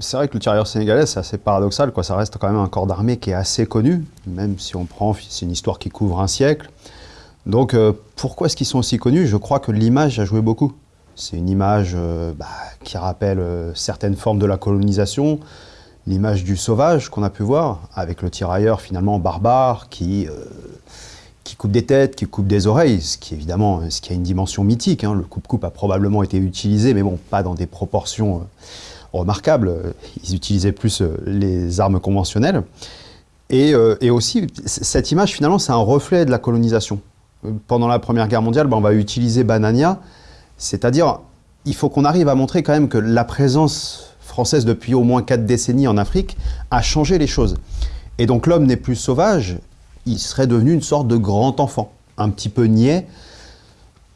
C'est vrai que le tirailleur sénégalais, c'est assez paradoxal, ça reste quand même un corps d'armée qui est assez connu, même si on prend, c'est une histoire qui couvre un siècle. Donc euh, pourquoi est-ce qu'ils sont aussi connus? Je crois que l'image a joué beaucoup. C'est une image euh, bah, qui rappelle euh, certaines formes de la colonisation, l'image du sauvage qu'on a pu voir, avec le tirailleur finalement barbare qui, qui coupe des têtes, qui coupe des oreilles, ce qui évidemment ce qui a une dimension mythique. Hein. Le coupe-coupe a probablement été utilisé, mais bon, pas dans des proportions remarquable. Ils utilisaient plus euh, les armes conventionnelles. Euh, et, aussi, cette image, finalement, c'est un reflet de la colonisation. Pendant la Première Guerre mondiale, ben, on va utiliser Banania, c'est-à-dire, il faut qu'on arrive à montrer quand même que la présence française depuis au moins quatre décennies en Afrique a changé les choses. Et donc l'homme n'est plus sauvage, il serait devenu une sorte de grand enfant, un petit peu niais,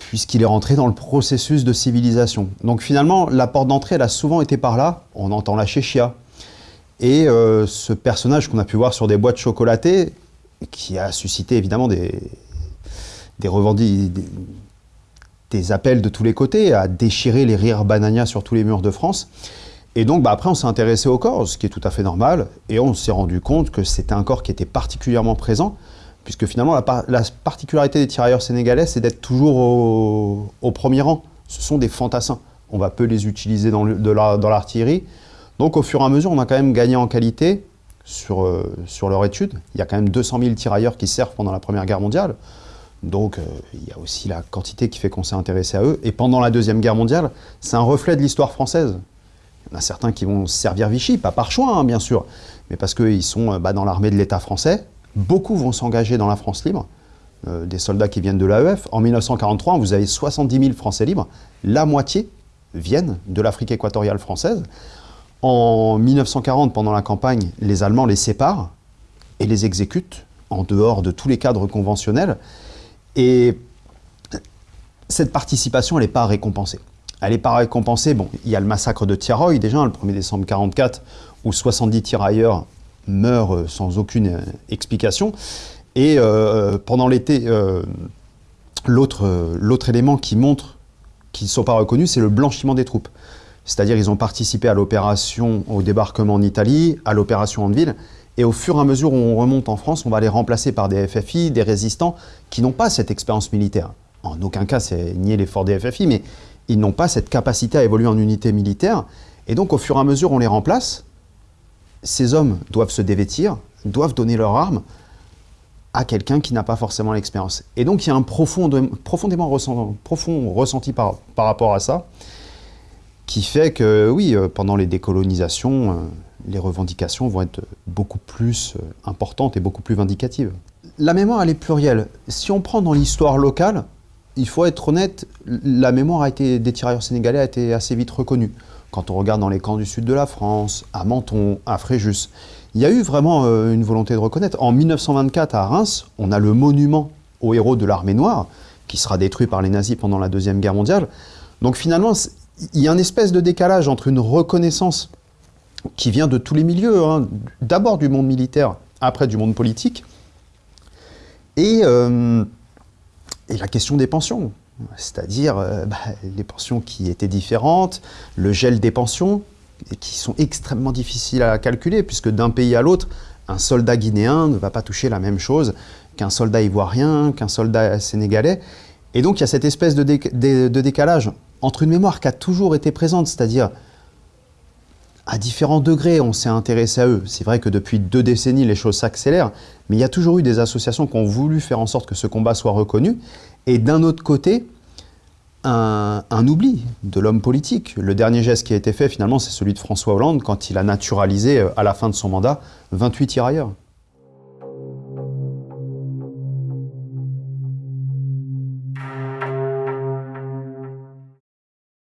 puisqu'il est rentré dans le processus de civilisation. Donc finalement, la porte d'entrée, elle a souvent été par là. On entend la chéchia. Et euh, ce personnage qu'on a pu voir sur des boîtes chocolatées, qui a suscité évidemment des, des des, appels de tous les côtés, à déchirer les rires banania sur tous les murs de France. Et donc bah, après, on s'est intéressé au corps, ce qui est tout à fait normal, et on s'est rendu compte que c'était un corps qui était particulièrement présent, puisque finalement la, particularité des tirailleurs sénégalais, c'est d'être toujours au, premier rang. Ce sont des fantassins. On va peu les utiliser dans l'artillerie. Donc au fur et à mesure, on a quand même gagné en qualité sur, euh, leur étude. Il y a quand même 200 000 tirailleurs qui servent pendant la Première Guerre mondiale. Donc euh, il y a aussi la quantité qui fait qu'on s'est intéressé à eux. Et pendant la Deuxième Guerre mondiale, c'est un reflet de l'histoire française. Il y en a certains qui vont servir Vichy, pas par choix hein, bien sûr, mais parce qu'ils sont euh, bah, dans l'armée de l'État français, Beaucoup vont s'engager dans la France libre, euh, des soldats qui viennent de l'AEF. En 1943, vous avez 70 000 Français libres, la moitié viennent de l'Afrique équatoriale française. En 1940, pendant la campagne, les Allemands les séparent et les exécutent en dehors de tous les cadres conventionnels. Et cette participation, elle n'est pas récompensée. Elle n'est pas récompensée, bon, il y a le massacre de Tiaroy déjà, le 1er décembre 1944, où 70 tirailleurs meurt euh, sans aucune euh, explication. Et euh, pendant l'été, l'autre élément qui montre qu'ils ne sont pas reconnus, c'est le blanchiment des troupes. C'est-à-dire ils ont participé à l'opération au débarquement en Italie, à l'opération en ville, et au fur et à mesure où on remonte en France, on va les remplacer par des FFI, des résistants, qui n'ont pas cette expérience militaire. En aucun cas, c'est nier l'effort des FFI, mais ils n'ont pas cette capacité à évoluer en unité militaire. Et donc, au fur et à mesure, on les remplace, ces hommes doivent se dévêtir, doivent donner leur arme à quelqu'un qui n'a pas forcément l'expérience. Et donc il y a un profond, profondément profond ressenti par, rapport à ça, qui fait que oui, euh, pendant les décolonisations, euh, les revendications vont être beaucoup plus euh, importantes et beaucoup plus vindicatives. La mémoire, elle est plurielle. Si on prend dans l'histoire locale, il faut être honnête, la mémoire des tirailleurs sénégalais a été assez vite reconnue. Quand on regarde dans les camps du sud de la France, à Menton, à Fréjus, il y a eu vraiment euh, une volonté de reconnaître. En 1924, à Reims, on a le monument aux héros de l'armée noire, qui sera détruit par les nazis pendant la Deuxième Guerre mondiale. Donc finalement, il y a une espèce de décalage entre une reconnaissance qui vient de tous les milieux, hein, d'abord du monde militaire, après du monde politique, et, euh, et la question des pensions c'est-à-dire euh, bah, les pensions qui étaient différentes, le gel des pensions, qui sont extrêmement difficiles à calculer, puisque d'un pays à l'autre, un soldat guinéen ne va pas toucher la même chose qu'un soldat ivoirien, qu'un soldat sénégalais. Et donc il y a cette espèce de, de décalage entre une mémoire qui a toujours été présente, c'est-à-dire à différents degrés, on s'est intéressé à eux. C'est vrai que depuis deux décennies, les choses s'accélèrent, mais il y a toujours eu des associations qui ont voulu faire en sorte que ce combat soit reconnu. Et d'un autre côté, un, oubli de l'homme politique. Le dernier geste qui a été fait, finalement, c'est celui de François Hollande quand il a naturalisé, euh, à la fin de son mandat, 28 tirailleurs.